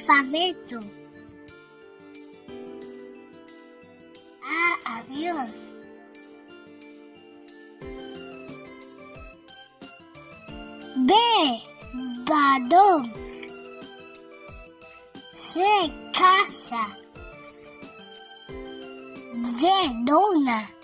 alfabeto. A, avión. B, balón. C, casa. D, dona.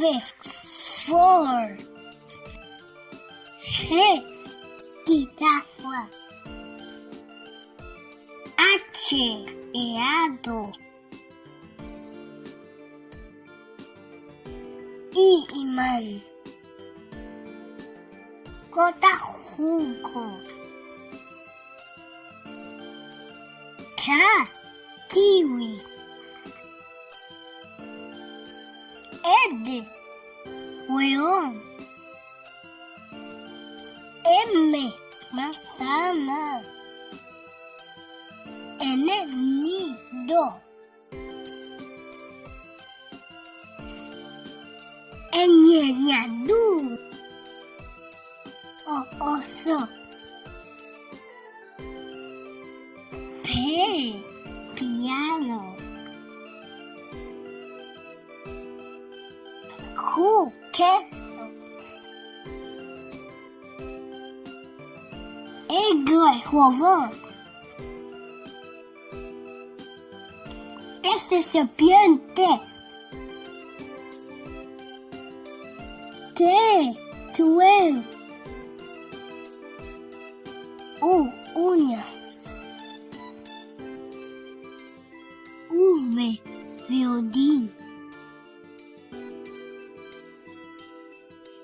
with four. Guitarra. Ateado. Imã. Cotarruco. Cá. Kiwi. Aide. Voyons. Aimer. Manzana. En el nido. Eñeñadú. O oso. Pay. caisse. Égoi, vovó. Este é seu piante. Te, tuero. Oh.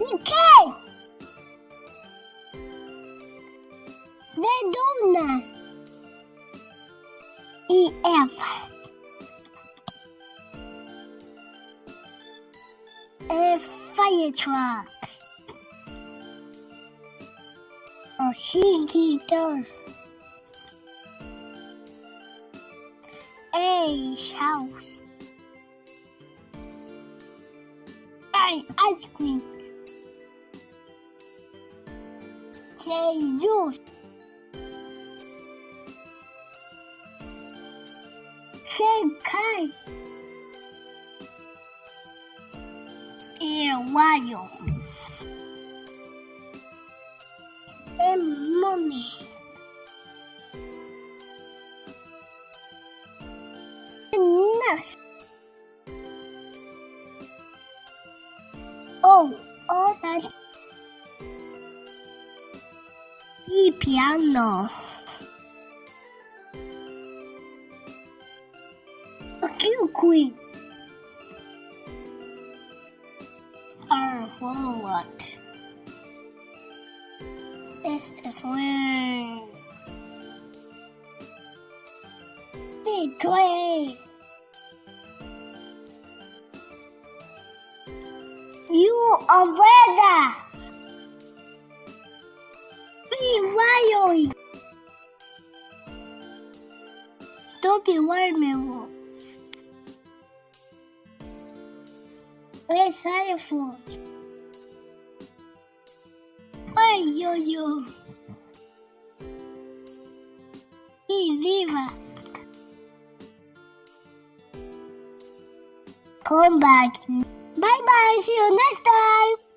B-boy. CK. The donuts. EF. A fire truck. A she door. A house. I ice cream. J juice. K kite. Airwire. M money. Nurse. Oh, oh all that. E piano. A cute queen. R forward. S is wing. D train. U umbrella. B Stupid watermelon. A xylophone. Ay, yo, yo. Y viva. Come back. Bye bye. See you next time.